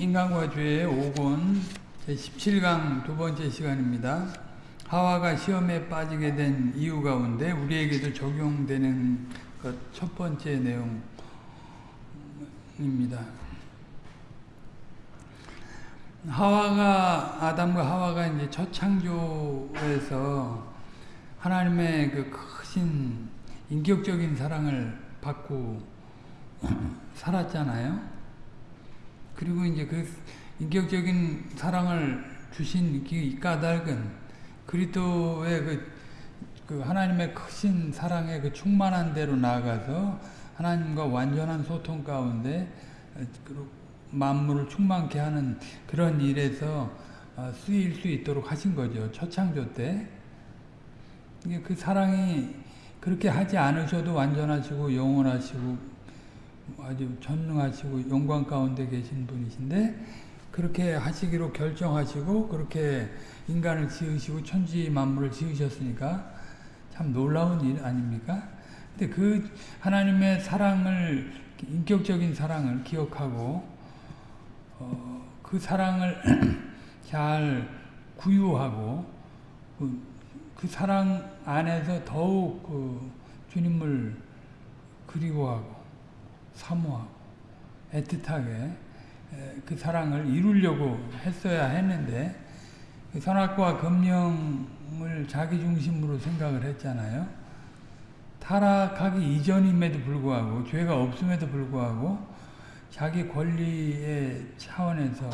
인간과 죄의 5권 제17강 두 번째 시간입니다. 하와가 시험에 빠지게 된 이유 가운데 우리에게도 적용되는 것첫 번째 내용입니다. 하와가 아담과 하와가 이제 첫 창조에서 하나님의 그 크신 인격적인 사랑을 받고 살았잖아요. 그리고 이제 그 인격적인 사랑을 주신 이 까닭은 그리스도의 그, 그 하나님의 크신 사랑의 그 충만한 대로 나아가서 하나님과 완전한 소통 가운데 만물을 충만케 하는 그런 일에서 쓰일 수 있도록 하신 거죠. 초창조 때. 그 사랑이 그렇게 하지 않으셔도 완전하시고 영원하시고 아주 전능하시고 영광 가운데 계신 분이신데 그렇게 하시기로 결정하시고 그렇게 인간을 지으시고 천지 만물을 지으셨으니까 참 놀라운 일 아닙니까? 근데 그 하나님의 사랑을 인격적인 사랑을 기억하고 어, 그 사랑을 잘 구유하고 그, 그, 사랑 안에서 더욱 그 주님을 그리워하고 사모하고 애틋하게 그 사랑을 이루려고 했어야 했는데 그 선악과 금령을 자기 중심으로 생각을 했잖아요. 타락하기 이전임에도 불구하고 죄가 없음에도 불구하고 자기 권리의 차원에서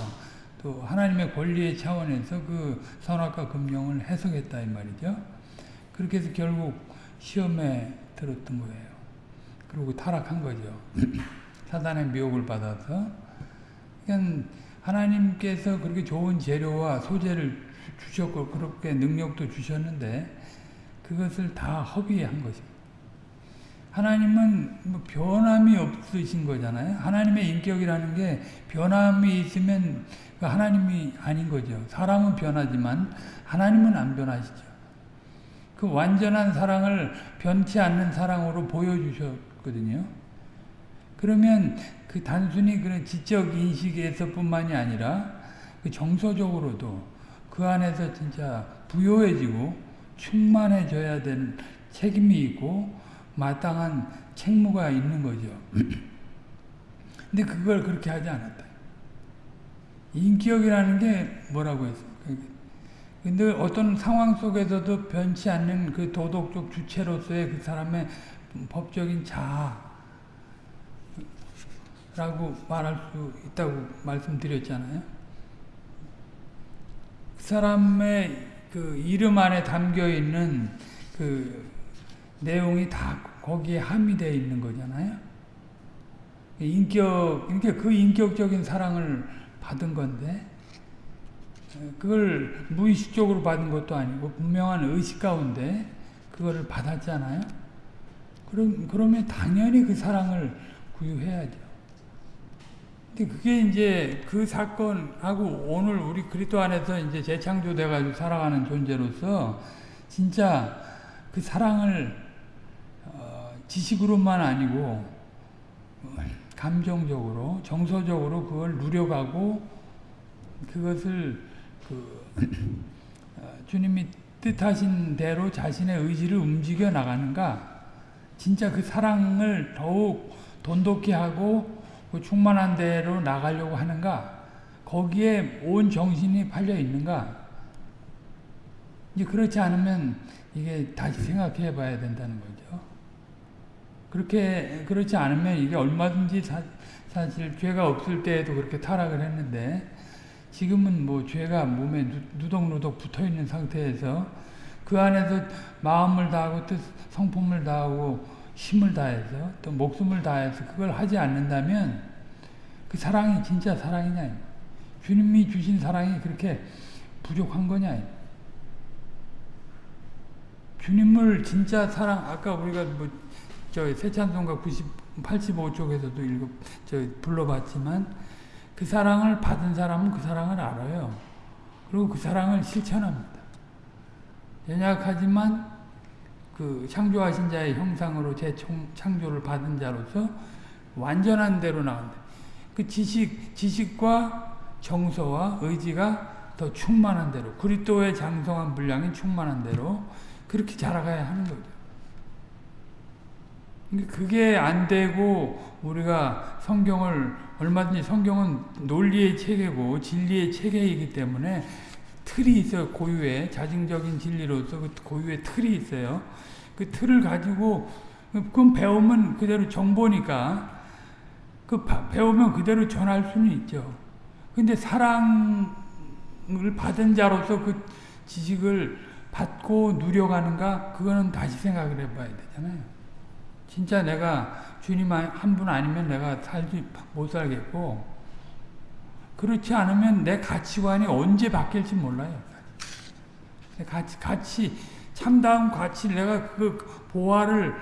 또 하나님의 권리의 차원에서 그 선악과 금령을 해석했다 이 말이죠. 그렇게 해서 결국 시험에 들었던 거예요. 그리고 타락한 거죠. 사단의 미혹을 받아서. 그러니까 하나님께서 그렇게 좋은 재료와 소재를 주셨고 그렇게 능력도 주셨는데 그것을 다 허비한 것입니다. 하나님은 뭐 변함이 없으신 거잖아요. 하나님의 인격이라는 게 변함이 있으면 그 하나님이 아닌 거죠. 사람은 변하지만 하나님은 안 변하시죠. 그 완전한 사랑을 변치 않는 사랑으로 보여주셨 있거든요. 그러면 그 단순히 그런 지적 인식에서 뿐만이 아니라 그 정서적으로도 그 안에서 진짜 부요해지고 충만해져야 되는 책임이 있고 마땅한 책무가 있는 거죠. 근데 그걸 그렇게 하지 않았다. 인격이라는 게 뭐라고 했어? 근데 어떤 상황 속에서도 변치 않는 그 도덕적 주체로서의 그 사람의 법적인 자아라고 말할 수 있다고 말씀드렸잖아요. 그 사람의 그 이름 안에 담겨 있는 그 내용이 다 거기에 함유되어 있는 거잖아요. 인격, 그러니까 그 인격적인 사랑을 받은 건데, 그걸 무의식적으로 받은 것도 아니고, 분명한 의식 가운데 그거를 받았잖아요. 그럼, 그러면 당연히 그 사랑을 구유해야죠. 근데 그게 이제 그 사건하고 오늘 우리 그리스도 안에서 이제 재창조돼가지고 살아가는 존재로서 진짜 그 사랑을 어, 지식으로만 아니고 감정적으로 정서적으로 그걸 누려가고 그것을 그 어, 주님이 뜻하신 대로 자신의 의지를 움직여 나가는가 진짜 그 사랑을 더욱 돈독히 하고 그 충만한 대로 나가려고 하는가? 거기에 온 정신이 팔려 있는가? 이제 그렇지 않으면 이게 다시 생각해 봐야 된다는 거죠. 그렇게, 그렇지 않으면 이게 얼마든지 사, 사실 죄가 없을 때에도 그렇게 타락을 했는데 지금은 뭐 죄가 몸에 누덕누덕 붙어 있는 상태에서 그 안에서 마음을 다하고 뜻, 성품을 다하고 힘을 다해서 또 목숨을 다해서 그걸 하지 않는다면 그 사랑이 진짜 사랑이냐 주님이 주신 사랑이 그렇게 부족한 거냐 주님을 진짜 사랑 아까 우리가 뭐 저 세찬송가 90 85쪽에서도 읽어 저 불러봤지만 그 사랑을 받은 사람은 그 사랑을 알아요. 그리고 그 사랑을 실천합니다. 연약하지만 그 창조하신 자의 형상으로 재창조를 받은 자로서 완전한 대로 나온다. 그 지식, 지식과 정서와 의지가 더 충만한 대로 그리스도의 장성한 분량이 충만한 대로 그렇게 자라가야 하는 거죠. 그게 안 되고 우리가 성경을 얼마든지 성경은 논리의 체계고 진리의 체계이기 때문에 틀이 있어요. 고유의 자증적인 진리로서 그 고유의 틀이 있어요. 그 틀을 가지고 그럼 배우면 그대로 정보니까 그 배우면 그대로 전할 수는 있죠. 근데 사랑을 받은 자로서 그 지식을 받고 누려가는가 그거는 다시 생각을 해봐야 되잖아요. 진짜 내가 주님 한 분 아니면 내가 살지 못 살겠고 그렇지 않으면 내 가치관이 언제 바뀔지 몰라요. 가치, 가치 참다운 가치 내가 그 보화를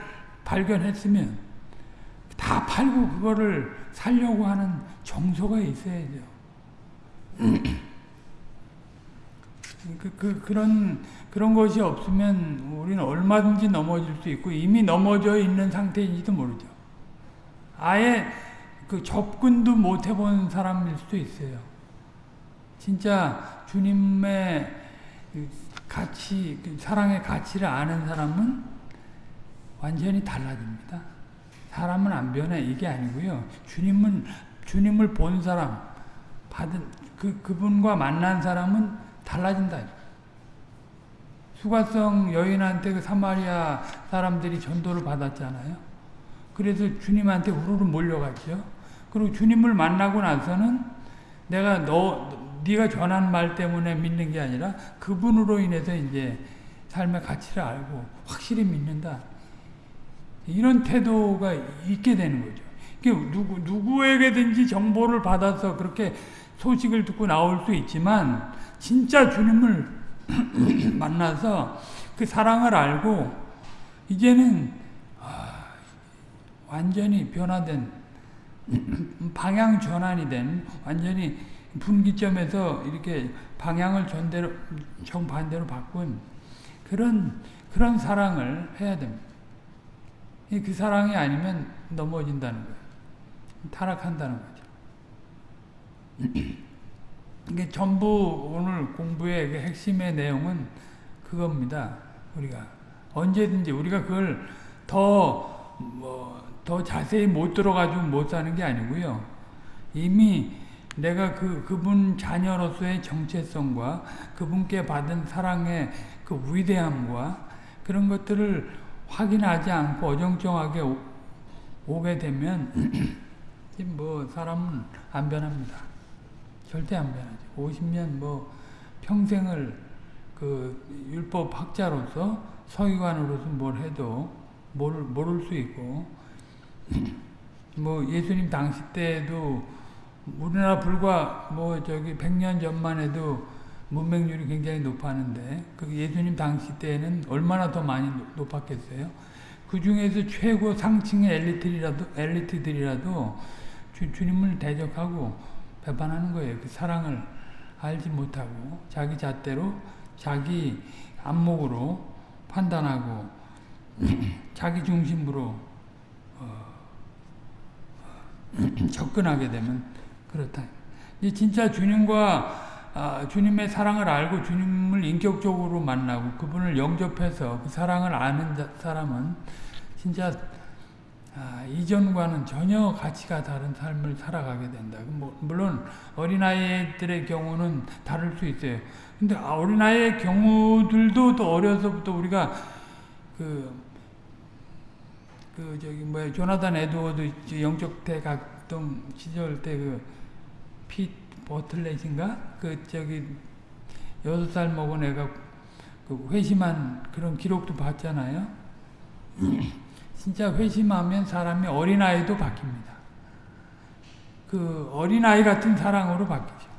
발견했으면 다 팔고 그거를 살려고 하는 정서가 있어야죠. 그, 그, 그런, 그런 것이 없으면 우리는 얼마든지 넘어질 수 있고 이미 넘어져 있는 상태인지도 모르죠. 아예 그 접근도 못 해본 사람일 수도 있어요. 진짜 주님의 그 가치, 그 사랑의 가치를 아는 사람은 완전히 달라집니다. 사람은 안 변해 이게 아니고요. 주님은 주님을 본 사람, 받은 그 그분과 만난 사람은 달라진다. 수가성 여인한테 그 사마리아 사람들이 전도를 받았잖아요. 그래서 주님한테 우르르 몰려갔죠. 그리고 주님을 만나고 나서는 내가 너 네가 전한 말 때문에 믿는 게 아니라 그분으로 인해서 이제 삶의 가치를 알고 확실히 믿는다. 이런 태도가 있게 되는 거죠. 누구, 누구에게든지 정보를 받아서 그렇게 소식을 듣고 나올 수 있지만, 진짜 주님을 만나서 그 사랑을 알고, 이제는, 아, 완전히 변화된, 방향 전환이 된, 완전히 분기점에서 이렇게 방향을 전대로, 정반대로 바꾼 그런, 그런 사랑을 해야 됩니다. 그 사랑이 아니면 넘어진다는 거예요. 타락한다는 거죠. 이게 전부 오늘 공부의 그 핵심의 내용은 그겁니다. 우리가 언제든지 우리가 그걸 더, 뭐, 더 자세히 못 들어가지고 못 사는 게 아니고요. 이미 내가 그, 그분 자녀로서의 정체성과 그분께 받은 사랑의 그 위대함과 그런 것들을 확인하지 않고 어정쩡하게 오, 게 되면 뭐 사람은 안 변합니다. 절대 안 변하죠. 50년 뭐 평생을 그 율법 학자로서 서기관으로서 뭘 해도 모를, 모를 수 있고 뭐 예수님 당시 때도 우리나라 불과 뭐 저기 100년 전만 해도 문맹률이 굉장히 높았는데 그 예수님 당시 때는 얼마나 더 많이 높았겠어요? 그 중에서 최고 상층의 엘리트들이라도 엘리트들이라도 주, 주님을 대적하고 배반하는 거예요. 그 사랑을 알지 못하고 자기 잣대로 자기 안목으로 판단하고 자기 중심으로 어, 접근하게 되면 그렇다. 진짜 주님과 아, 주님의 사랑을 알고 주님을 인격적으로 만나고 그분을 영접해서 그 사랑을 아는 사람은 진짜 아, 이전과는 전혀 가치가 다른 삶을 살아가게 된다. 뭐, 물론 어린아이들의 경우는 다를 수 있어요. 근데 어린아이의 경우들도 또 어려서부터 우리가 그, 그 저기 뭐야 조나단 에드워드 영적 대각동 시절 때그 버틀렛인가? 그 저기 여섯 살 먹은 애가 그 회심한 그런 기록도 봤잖아요. 진짜 회심하면 사람이 어린아이도 바뀝니다. 그 어린아이 같은 사랑으로 바뀌죠.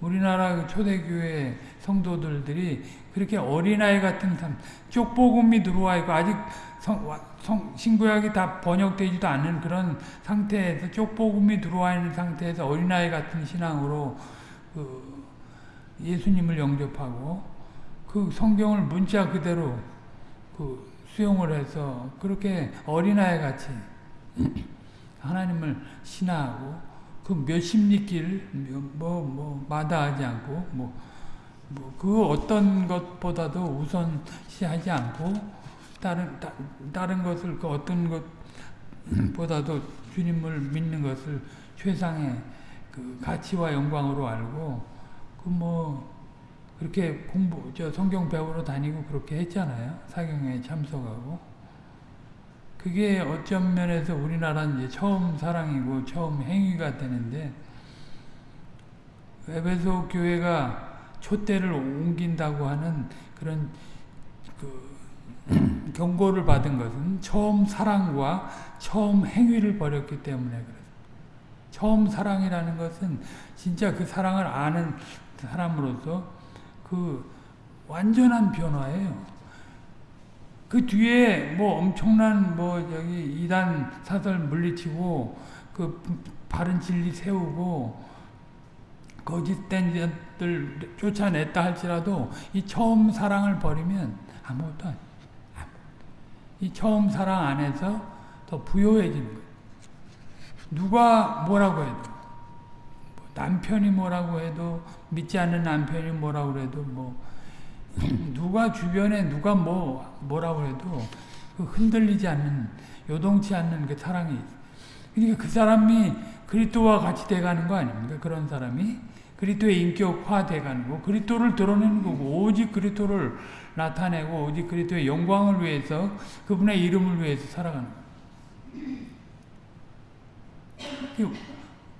우리나라 그 초대교회 성도들들이 그렇게 어린아이 같은 삶, 쪽복음이 들어와 있고 아직 성, 성, 신구약이 다 번역되지도 않는 그런 상태에서 쪽복음이 들어와 있는 상태에서 어린아이 같은 신앙으로 그 예수님을 영접하고 그 성경을 문자 그대로 그 수용을 해서 그렇게 어린아이 같이 하나님을 신하고 그 몇십 리길 뭐, 뭐, 마다하지 않고, 뭐, 뭐, 그 어떤 것보다도 우선시하지 않고, 다른, 다, 다른 것을, 그 어떤 것보다도 주님을 믿는 것을 최상의 그 가치와 영광으로 알고, 그 뭐, 그렇게 공부, 저 성경 배우러 다니고 그렇게 했잖아요. 사경에 참석하고. 그게 어쩐 면에서 우리나라 이제 처음 사랑이고 처음 행위가 되는데, 에베소 교회가 촛대를 옮긴다고 하는 그런 그 경고를 받은 것은 처음 사랑과 처음 행위를 벌였기 때문에 그렇습니다. 처음 사랑이라는 것은 진짜 그 사랑을 아는 사람으로서 그 완전한 변화예요. 그 뒤에 뭐 엄청난 뭐 여기 이단 사설 물리치고 그 바른 진리 세우고 거짓된 것들 쫓아냈다 할지라도 이 처음 사랑을 버리면 아무것도 아니에요. 이 처음 사랑 안에서 더 부요해지는 거예요. 누가 뭐라고 해도 남편이 뭐라고 해도 믿지 않는 남편이 뭐라고 해도 뭐 누가 주변에 누가 뭐 뭐라고 해도 그 흔들리지 않는 요동치 않는 그 사랑이 그러니까 그 사람이 그리스도와 같이 돼가는 거 아닙니까? 그런 사람이 그리스도의 인격화 돼 가는 거 그리스도를 드러내는 거고 오직 그리스도를 나타내고 오직 그리스도의 영광을 위해서 그분의 이름을 위해서 살아가는 거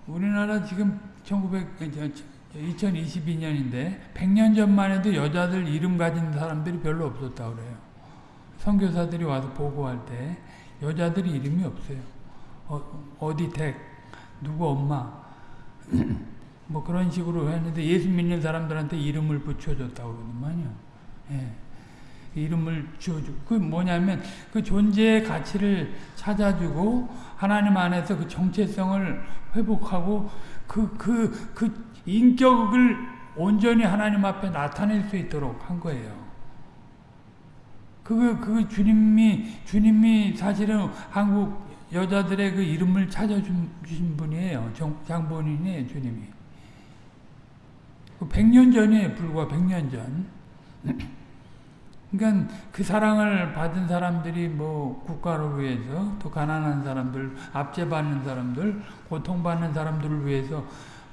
우리나라 지금 1900, 2022년인데 100년 전만 해도 여자들 이름 가진 사람들이 별로 없었다고 그래요. 선교사들이 와서 보고할 때 여자들이 이름이 없어요. 어, 디 댁, 누구 엄마 뭐 그런 식으로 했는데 예수 믿는 사람들한테 이름을 붙여줬다고 그러더만요. 예. 이름을 지어주고 그 뭐냐면 그 존재의 가치를 찾아주고 하나님 안에서 그 정체성을 회복하고 그 그, 그 인격을 온전히 하나님 앞에 나타낼 수 있도록 한 거예요. 그, 그 주님이, 주님이 사실은 한국 여자들의 그 이름을 찾아주신 분이에요. 정, 장본인이에요, 주님이. 그 100년 전이에요, 불과 100년 전. 그러니까 그 사랑을 받은 사람들이 뭐 국가를 위해서 또 가난한 사람들, 압제받는 사람들, 고통받는 사람들을 위해서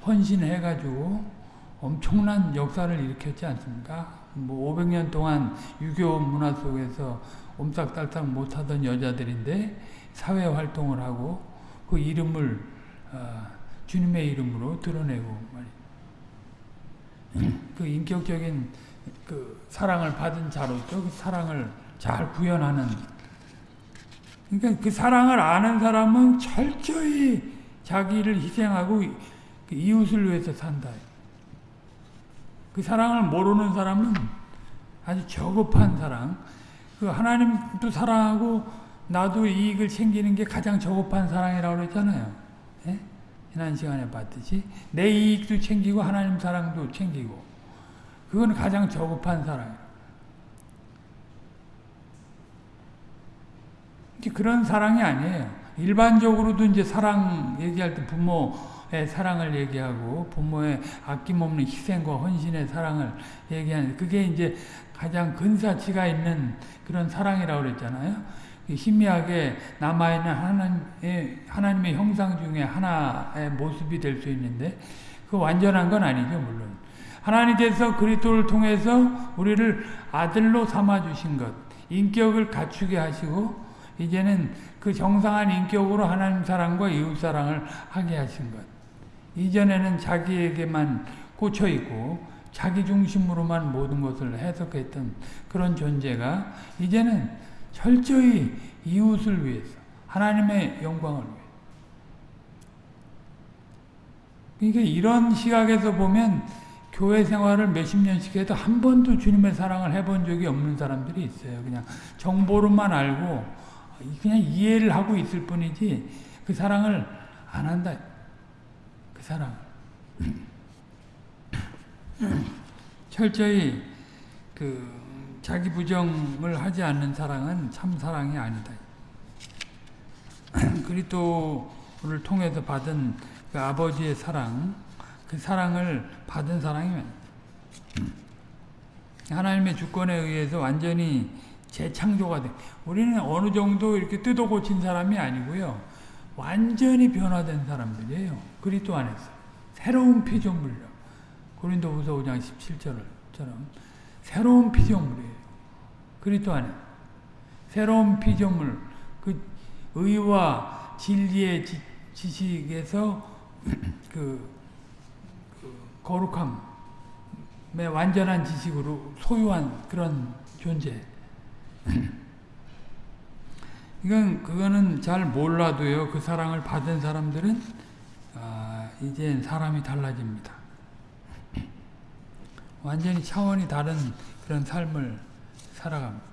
헌신해가지고 엄청난 역사를 일으켰지 않습니까? 뭐 500년 동안 유교 문화 속에서 옴싹달싹 못하던 여자들인데 사회 활동을 하고 그 이름을 어, 주님의 이름으로 드러내고 그 인격적인 그 사랑을 받은 자로서 그 사랑을 잘 구현하는 그러니까 그 사랑을 아는 사람은 철저히 자기를 희생하고 그 이웃을 위해서 산다. 그 사랑을 모르는 사람은 아주 저급한 사랑. 그 하나님도 사랑하고 나도 이익을 챙기는 게 가장 저급한 사랑이라고 그랬잖아요. 예? 지난 시간에 봤듯이 내 이익도 챙기고 하나님 사랑도 챙기고 그건 가장 저급한 사랑. 그런 사랑이 아니에요. 일반적으로도 이제 사랑 얘기할 때 부모의 사랑을 얘기하고 부모의 아낌없는 희생과 헌신의 사랑을 얘기하는 그게 이제 가장 근사치가 있는 그런 사랑이라고 그랬잖아요. 희미하게 남아있는 하나님의, 하나님의 형상 중에 하나의 모습이 될 수 있는데 그 완전한 건 아니죠 물론. 하나님께서 그리스도를 통해서 우리를 아들로 삼아 주신 것, 인격을 갖추게 하시고 이제는 그 정상한 인격으로 하나님 사랑과 이웃 사랑을 하게 하신 것. 이전에는 자기에게만 꽂혀 있고 자기 중심으로만 모든 것을 해석했던 그런 존재가 이제는 철저히 이웃을 위해서 하나님의 영광을 위해. 그러니까 이런 시각에서 보면 교회 생활을 몇십 년씩 해도 한 번도 주님의 사랑을 해본 적이 없는 사람들이 있어요. 그냥 정보로만 알고 그냥 이해를 하고 있을 뿐이지 그 사랑을 안 한다. 그 사랑. 철저히 그 자기 부정을 하지 않는 사랑은 참 사랑이 아니다. 그리스도 통해서 받은 그 아버지의 사랑, 그 사랑을 받은 사랑이면 하나님의 주권에 의해서 완전히 재창조가 돼. 우리는 어느 정도 이렇게 뜯어 고친 사람이 아니고요. 완전히 변화된 사람들이에요. 그리스도 안에서. 새로운 피조물이요. 고린도후서 5장 17절처럼 새로운 피조물이에요. 그리스도 안에. 새로운 피조물. 그 의와 진리의 지, 지식에서 그, 그 거룩함의 완전한 지식으로 소유한 그런 존재. 이건 그거는 잘 몰라도요. 그 사랑을 받은 사람들은 아, 이제 사람이 달라집니다. 완전히 차원이 다른 그런 삶을 살아갑니다.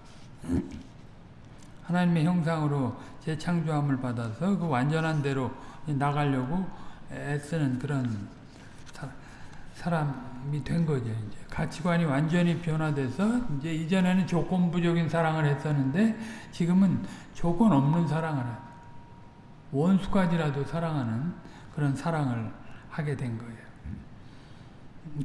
하나님의 형상으로 재창조함을 받아서 그 완전한 대로 나가려고 애쓰는 그런 사람이 된 거죠. 이제 가치관이 완전히 변화돼서 이제 이전에는 조건부적인 사랑을 했었는데 지금은 조건 없는 사랑을 원수까지라도 사랑하는 그런 사랑을 하게 된 거예요.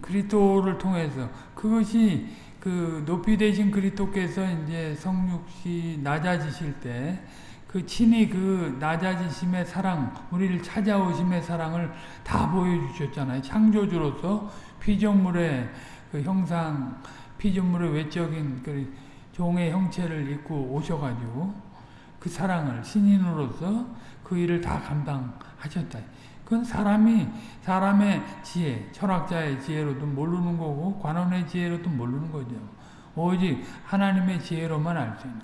그리스도를 통해서 그것이 그 높이 되신 그리스도께서 이제 성육시 낮아지실 때 그 친히 그 낮아지심의 사랑, 우리를 찾아오심의 사랑을 다 보여주셨잖아요. 창조주로서 피조물의 그 형상, 피조물의 외적인 그 종의 형체를 입고 오셔가지고 그 사랑을 신인으로서 그 일을 다 감당하셨다. 그건 사람이 사람의 지혜, 철학자의 지혜로도 모르는 거고 관원의 지혜로도 모르는 거죠. 오직 하나님의 지혜로만 알 수 있는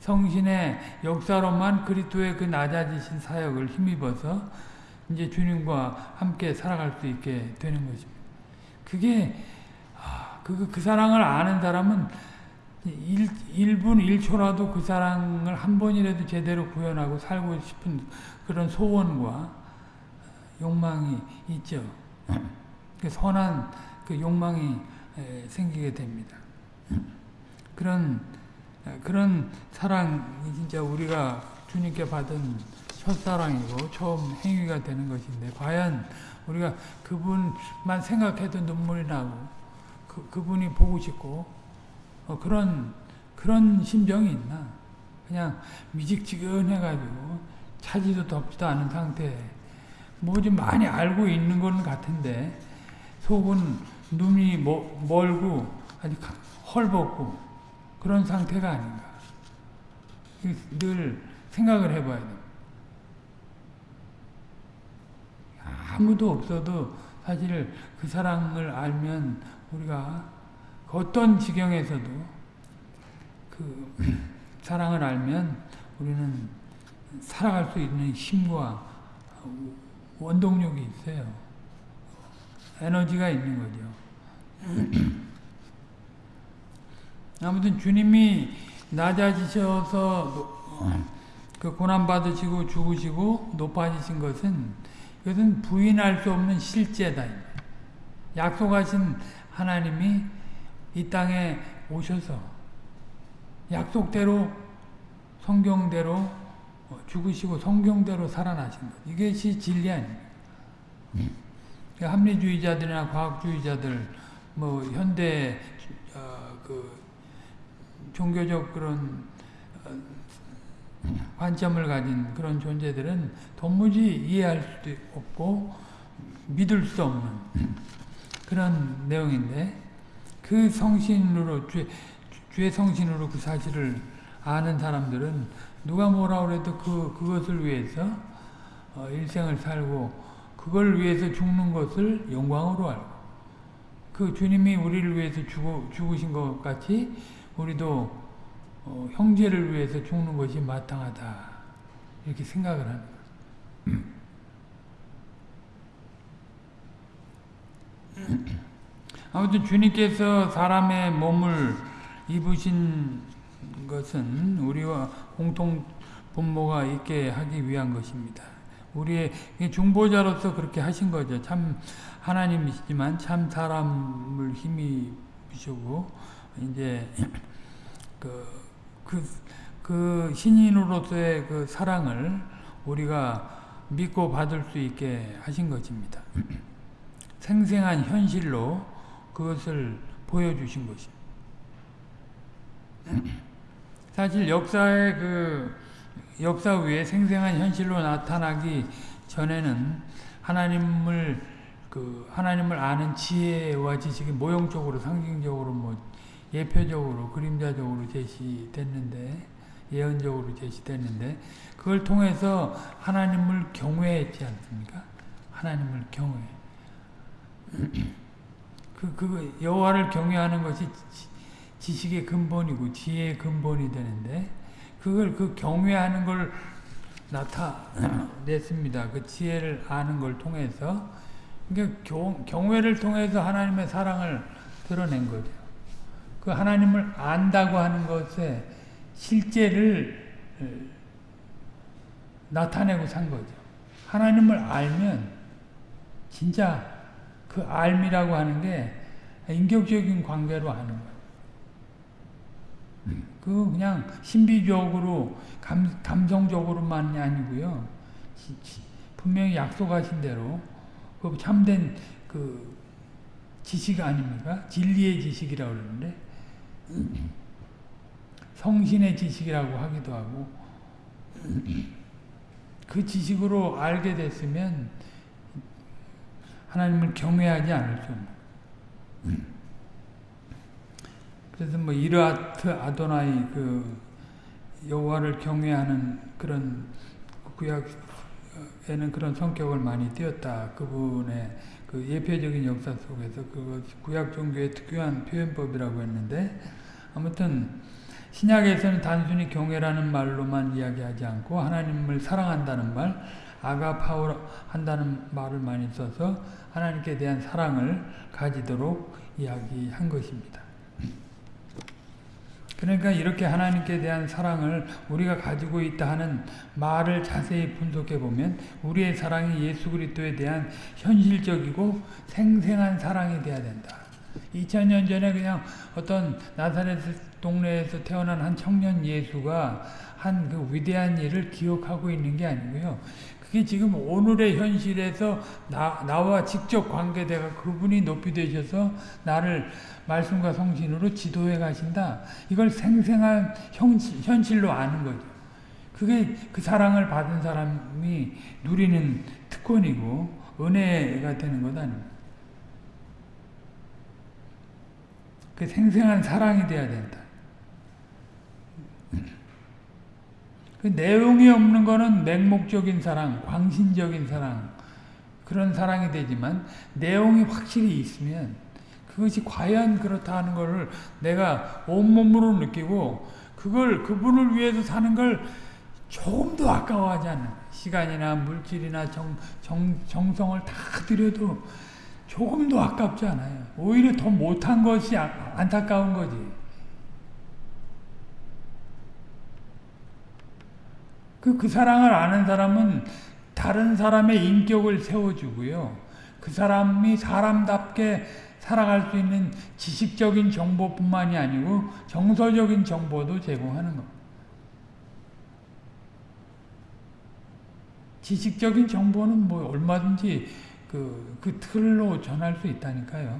성신의 역사로만 그리스도의 그 낮아지신 사역을 힘입어서 이제 주님과 함께 살아갈 수 있게 되는 것입니다. 그게 아, 그, 그 사랑을 아는 사람은 1, 1분 1초라도 그 사랑을 한 번이라도 제대로 구현하고 살고 싶은 그런 소원과 욕망이 있죠. 그 선한 그 욕망이 생기게 됩니다. 그런 그런 사랑이 진짜 우리가 주님께 받은 첫사랑이고 처음 행위가 되는 것인데 과연 우리가 그분만 생각해도 눈물이 나고 그, 그분이 보고 싶고 어, 그런 그런 심정이 있나 그냥 미직지근해가지고 차지도 덥지도 않은 상태 뭐 좀 많이 알고 있는 건 같은데 속은 눈이 멀고 아직 헐벗고 그런 상태가 아닌가. 늘 생각을 해봐야 돼. 아무도 없어도 사실 그 사랑을 알면 우리가 어떤 지경에서도 그 사랑을 알면 우리는 살아갈 수 있는 힘과 원동력이 있어요. 에너지가 있는 거죠. 아무튼 주님이 낮아지셔서 그 고난 받으시고 죽으시고 높아지신 것은 이것은 부인할 수 없는 실제다. 약속하신 하나님이 이 땅에 오셔서 약속대로 성경대로 죽으시고 성경대로 살아나신 것. 이것이 진리 아닙니까? 합리주의자들이나 과학주의자들, 뭐 현대 어, 그 종교적 그런 어, 관점을 가진 그런 존재들은 도무지 이해할 수도 없고 믿을 수 없는 그런 내용인데 그 성신으로 죄, 죄 성신으로 그 사실을 아는 사람들은 누가 뭐라 그래도 그 그것을 위해서 어, 일생을 살고 그걸 위해서 죽는 것을 영광으로 알고 그 주님이 우리를 위해서 죽어, 죽으신 것 같이 우리도 어, 형제를 위해서 죽는 것이 마땅하다 이렇게 생각을 하는 거예요. 아무튼 주님께서 사람의 몸을 입으신 것은 우리와 공통 분모가 있게 하기 위한 것입니다. 우리의 중보자로서 그렇게 하신 거죠. 참 하나님이시지만 참 사람을 힘입으시고 이제 그, 그, 그 신인으로서의 그 사랑을 우리가 믿고 받을 수 있게 하신 것입니다. 생생한 현실로 그것을 보여주신 것입니다. 사실 역사의 그 역사 위에 생생한 현실로 나타나기 전에는 하나님을 그 하나님을 아는 지혜와 지식이 모형적으로 상징적으로 뭐 예표적으로 그림자적으로 제시됐는데 예언적으로 제시됐는데 그걸 통해서 하나님을 경외했지 않습니까? 하나님을 경외. 그, 그, 여호와를 경외하는 것이 지식의 근본이고 지혜의 근본이 되는데 그걸 그 경외하는 걸 나타냈습니다. 그 지혜를 아는 걸 통해서 그러니까 경, 경외를 통해서 하나님의 사랑을 드러낸 거죠. 그 하나님을 안다고 하는 것에 실제를 나타내고 산 거죠. 하나님을 알면 진짜 그 알미라고 하는 게 인격적인 관계로 하는 거예요. 그 그냥 신비적으로 감, 감성적으로만이 아니고요. 분명히 약속하신 대로 그 참된 그 지식 아닙니까? 진리의 지식이라고 그러는데 성신의 지식이라고 하기도 하고 그 지식으로 알게 됐으면 하나님을 경외하지 않을 수 없는 그래서 뭐 이르아트 아도나이 그 여호와를 경외하는 그런 구약에는 그런 성격을 많이 띄었다. 그분의 그 예표적인 역사 속에서 그 구약 종교의 특유한 표현법이라고 했는데 아무튼 신약에서는 단순히 경외라는 말로만 이야기하지 않고 하나님을 사랑한다는 말, 아가파우 한다는 말을 많이 써서 하나님께 대한 사랑을 가지도록 이야기한 것입니다. 그러니까 이렇게 하나님께 대한 사랑을 우리가 가지고 있다 하는 말을 자세히 분석해 보면 우리의 사랑이 예수 그리스도에 대한 현실적이고 생생한 사랑이 되어야 된다. 2000년 전에 그냥 어떤 나사렛 동네에서 태어난 한 청년 예수가 한 그 위대한 일을 기억하고 있는 게 아니고요. 그게 지금 오늘의 현실에서 나, 나와 직접 관계되가 그분이 높이 되셔서 나를 말씀과 성신으로 지도해 가신다. 이걸 생생한 현실, 현실 로 아는 거죠. 그게 그 사랑을 받은 사람이 누리는 특권이고 은혜가 되는 것 아닙니까? 그 생생한 사랑이 돼야 된다. 그 내용이 없는 거는 맹목적인 사랑, 광신적인 사랑, 그런 사랑이 되지만 내용이 확실히 있으면 그것이 과연 그렇다 하는 것을 내가 온몸으로 느끼고 그걸 그분을 위해서 사는 걸 조금도 아까워하지 않는 시간이나 물질이나 정, 정, 정성을 다 들여도 조금도 아깝지 않아요. 오히려 더 못한 것이 안타까운 거지. 그, 그 사랑을 아는 사람은 다른 사람의 인격을 세워주고요. 그 사람이 사람답게 살아갈 수 있는 지식적인 정보뿐만이 아니고 정서적인 정보도 제공하는 겁니다. 지식적인 정보는 뭐 얼마든지 그, 그 틀로 전할 수 있다니까요.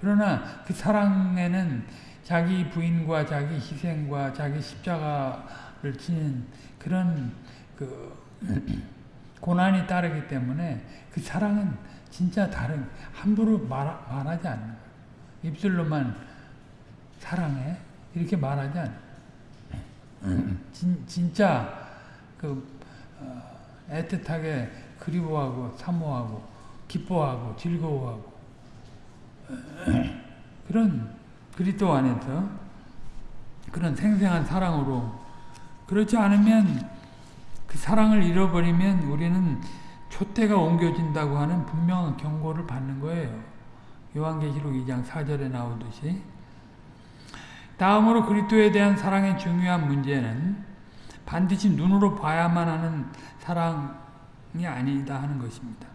그러나 그 사랑에는 자기 부인과 자기 희생과 자기 십자가를 지닌 그런 그 고난이 따르기 때문에 그 사랑은 진짜 다른 함부로 말, 말하지 않는. 입술로만 사랑해. 이렇게 말하지 않는 진, 진짜 그 어, 애틋하게 그리워하고 사모하고 기뻐하고 즐거워하고. 그런 그리스도 안에서 그런 생생한 사랑으로. 그렇지 않으면 그 사랑을 잃어버리면 우리는 촛대가 옮겨진다고 하는 분명한 경고를 받는 거예요. 요한계시록 2장 4절에 나오듯이 다음으로 그리스도에 대한 사랑의 중요한 문제는 반드시 눈으로 봐야만 하는 사랑이 아니다 하는 것입니다.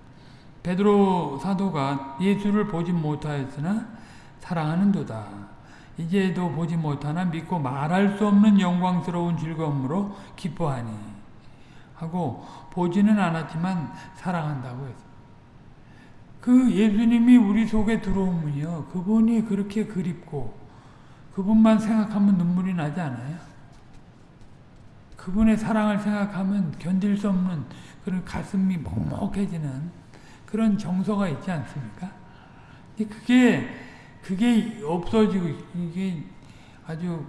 베드로 사도가 예수를 보지 못하였으나 사랑하는 도다. 이제도 보지 못하나 믿고 말할 수 없는 영광스러운 즐거움으로 기뻐하니 하고 보지는 않았지만 사랑한다고 했어요. 그 예수님이 우리 속에 들어오면요. 그분이 그렇게 그립고 그분만 생각하면 눈물이 나지 않아요? 그분의 사랑을 생각하면 견딜 수 없는 그런 가슴이 먹먹해지는 그런 정서가 있지 않습니까? 그게 그게 없어지고 이게 아주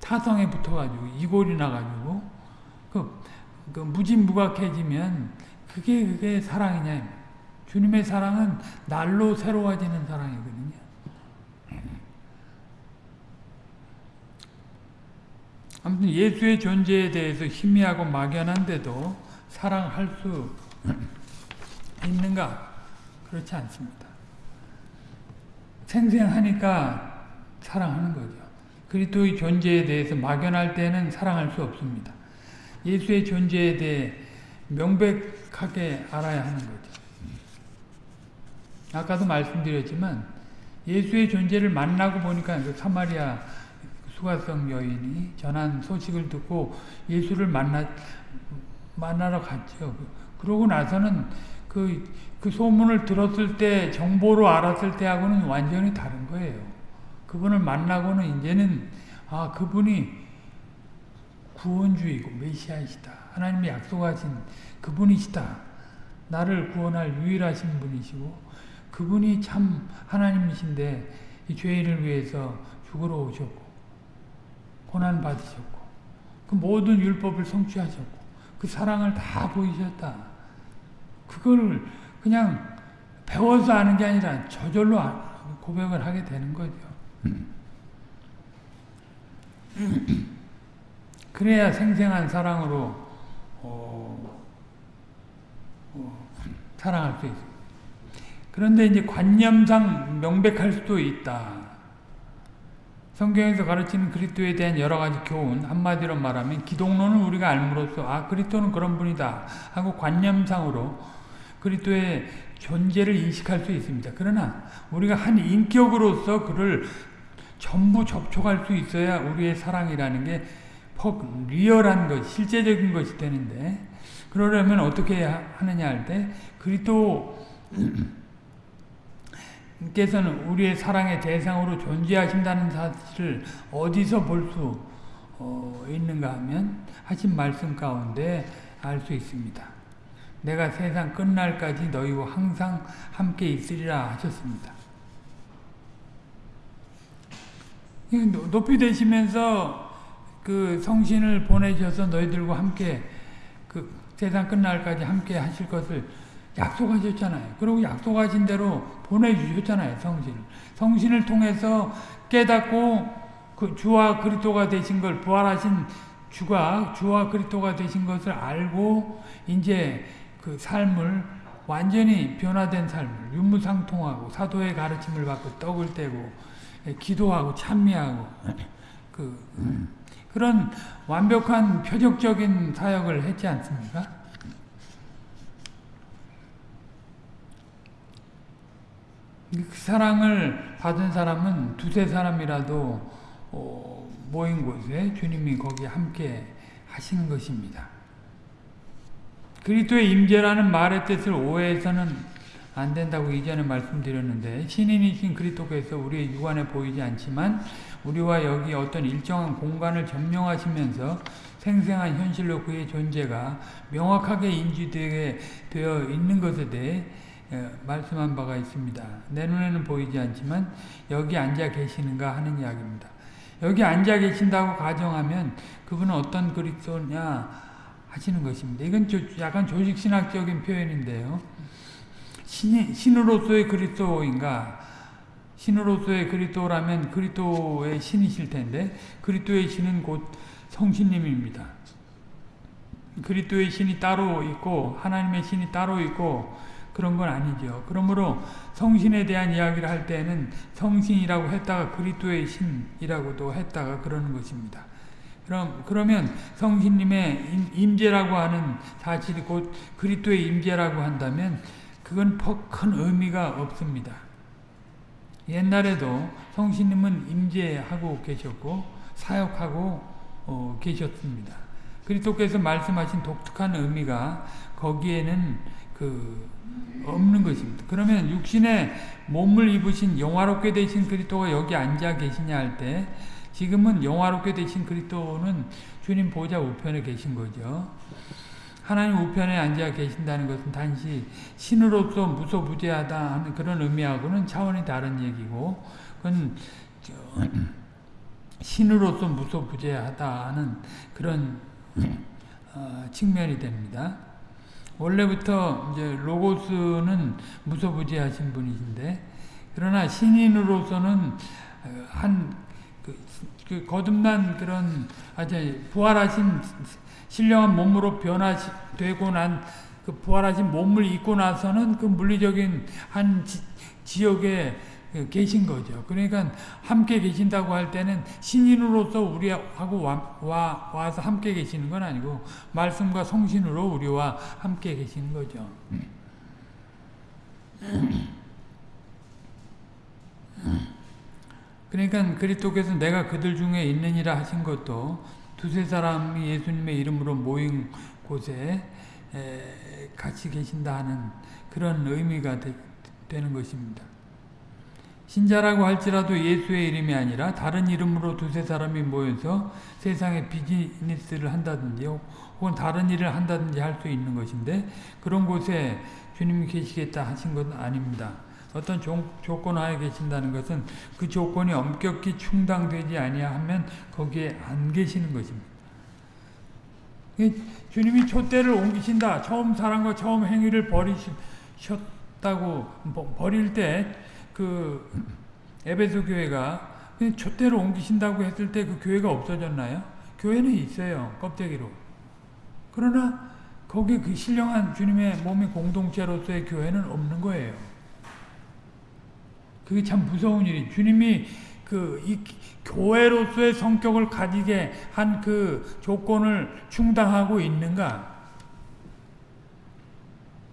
타성에 붙어가지고 이골이 나가지고 그, 그 무진무각해지면 그게 그게 사랑이냐 주님의 사랑은 날로 새로워지는 사랑이거든요. 아무튼 예수의 존재에 대해서 희미하고 막연한데도 사랑할 수 있는가? 그렇지 않습니다. 생생하니까 사랑하는 거죠. 그리스도의 존재에 대해서 막연할 때는 사랑할 수 없습니다. 예수의 존재에 대해 명백하게 알아야 하는 거죠. 아까도 말씀드렸지만 예수의 존재를 만나고 보니까 그 사마리아 수가성 여인이 전한 소식을 듣고 예수를 만나 만나러 갔죠. 그러고 나서는 그, 그 소문을 들었을 때 정보로 알았을 때하고는 완전히 다른 거예요. 그분을 만나고는 이제는 아 그분이 구원주이고 메시아이시다. 하나님이 약속하신 그분이시다. 나를 구원할 유일하신 분이시고 그분이 참 하나님이신데 이 죄인을 위해서 죽으러 오셨고 고난 받으셨고 그 모든 율법을 성취하셨고 그 사랑을 다 보이셨다. 그걸 그냥 배워서 아는 게 아니라 저절로 고백을 하게 되는 거죠. 그래야 생생한 사랑으로 어, 어, 사랑할 수 있습니다. 그런데 이제 관념상 명백할 수도 있다. 성경에서 가르치는 그리스도에 대한 여러 가지 교훈 한마디로 말하면 기독론을 우리가 알므로써 아 그리스도는 그런 분이다 하고 관념상으로 그리스도의 존재를 인식할 수 있습니다. 그러나 우리가 한 인격으로서 그를 전부 접촉할 수 있어야 우리의 사랑이라는 게 퍽 리얼한 것, 실제적인 것이 되는데 그러려면 어떻게 하느냐 할 때 그리스도 께서는 우리의 사랑의 대상으로 존재하신다는 사실을 어디서 볼수 어, 있는가 하면 하신 말씀 가운데 알 수 있습니다. 내가 세상 끝날까지 너희와 항상 함께 있으리라 하셨습니다. 높이 되시면서 그 성신을 보내셔서 너희들과 함께 그 세상 끝날까지 함께 하실 것을 약속하셨잖아요. 그리고 약속하신 대로 보내주셨잖아요. 성신을. 성신을 통해서 깨닫고 그 주와 그리스도가 되신 걸 부활하신 주가 주와 그리스도가 되신 것을 알고 이제 그 삶을 완전히 변화된 삶을 유무상통하고 사도의 가르침을 받고 떡을 떼고 기도하고 찬미하고 그 그런 완벽한 표적적인 사역을 했지 않습니까? 그 사랑을 받은 사람은 두세 사람이라도 어, 모인 곳에 주님이 거기 함께 하시는 것입니다. 그리스도의 임재라는 말의 뜻을 오해해서는 안 된다고 이전에 말씀드렸는데 신인이신 그리스도께서 우리의 육안에 보이지 않지만 우리와 여기 어떤 일정한 공간을 점령하시면서 생생한 현실로 그의 존재가 명확하게 인지되어 있는 것에 대해 예, 말씀한 바가 있습니다. 내 눈에는 보이지 않지만 여기 앉아 계시는가 하는 이야기입니다. 여기 앉아 계신다고 가정하면 그분은 어떤 그리스도냐 하시는 것입니다. 이건 약간 조직신학적인 표현인데요. 신, 신으로서의 그리스도인가 신으로서의 그리스도라면 그리스도의 신이실 텐데 그리스도의 신은 곧 성신님입니다. 그리스도의 신이 따로 있고 하나님의 신이 따로 있고 그런 건 아니죠. 그러므로 성신에 대한 이야기를 할 때는 성신이라고 했다가 그리스도의 신이라고도 했다가 그러는 것입니다. 그럼 그러면 성신님의 임재라고 하는 사실이 곧 그리스도의 임재라고 한다면 그건 큰 의미가 없습니다. 옛날에도 성신님은 임재하고 계셨고 사역하고 어, 계셨습니다. 그리스도께서 말씀하신 독특한 의미가 거기에는 그 없는 것입니다. 그러면 육신의 몸을 입으신 영화롭게 되신 그리스도가 여기 앉아 계시냐 할 때 지금은 영화롭게 되신 그리스도는 주님 보좌 우편에 계신 거죠. 하나님 우편에 앉아 계신다는 것은 단지 신으로서 무소부재하다 하는 그런 의미하고는 차원이 다른 얘기고 그건 신으로서 무소부재하다 하는 그런 어, 측면이 됩니다. 원래부터 이제 로고스는 무소부재하신 분이신데 그러나 신인으로서는 한 그, 그 거듭난 그런 아주 부활하신 신령한 몸으로 변화되고 난 그 부활하신 몸을 입고 나서는 그 물리적인 한 지, 지역에 계신 거죠. 그러니까 함께 계신다고 할 때는 신인으로서 우리하고 와, 와, 와서 함께 계시는 건 아니고 말씀과 성신으로 우리와 함께 계시는 거죠. 그러니까 그리스도께서 내가 그들 중에 있느니라 하신 것도 두세 사람이 예수님의 이름으로 모인 곳에 같이 계신다 하는 그런 의미가 되, 되는 것입니다. 신자라고 할지라도 예수의 이름이 아니라 다른 이름으로 두세 사람이 모여서 세상에 비즈니스를 한다든지 혹은 다른 일을 한다든지 할 수 있는 것인데 그런 곳에 주님이 계시겠다 하신 것은 아닙니다. 어떤 조, 조건 하에 계신다는 것은 그 조건이 엄격히 충당되지 아니하면 거기에 안 계시는 것입니다. 주님이 촛대를 옮기신다. 처음 사랑과 처음 행위를 버리셨다고 버릴 때 그 에베소 교회가 촛대를 옮기신다고 했을 때 그 교회가 없어졌나요? 교회는 있어요. 껍데기로. 그러나 거기 그 신령한 주님의 몸의 공동체로서의 교회는 없는 거예요. 그게 참 무서운 일이 주님이 그 이 교회로서의 성격을 가지게 한 그 조건을 충당하고 있는가?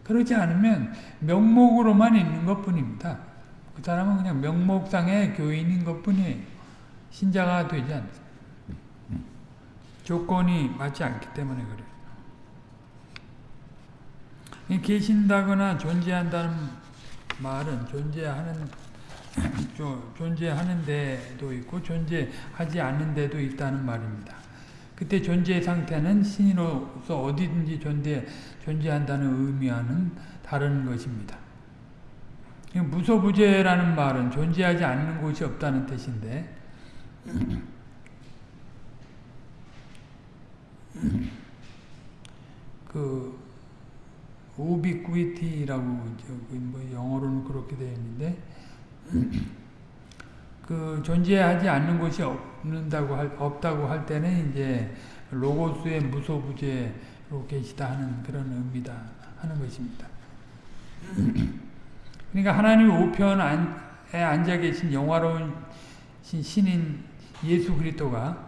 그러지 않으면 명목으로만 있는 것 뿐입니다. 그 사람은 그냥 명목상의 교인인 것 뿐이에요. 신자가 되지 않습니다. 조건이 맞지 않기 때문에 그래요. 계신다거나 존재한다는 말은 존재하는 존재하는 데도 있고 존재하지 않는 데도 있다는 말입니다. 그때 존재 상태는 신으로서 어디든지 존재, 존재한다는 의미와는 다른 것입니다. 무소부재라는 말은 존재하지 않는 곳이 없다는 뜻인데 그 우비쿠이티라고 뭐 영어로는 그렇게 되어 있는데 그 존재하지 않는 곳이 없는다고 할, 없다고 할 때는 이제 로고스의 무소부재로 계시다 하는 그런 의미다 하는 것입니다. 그러니까 하나님 우편에 앉아 계신 영화로운 신인 예수 그리스도가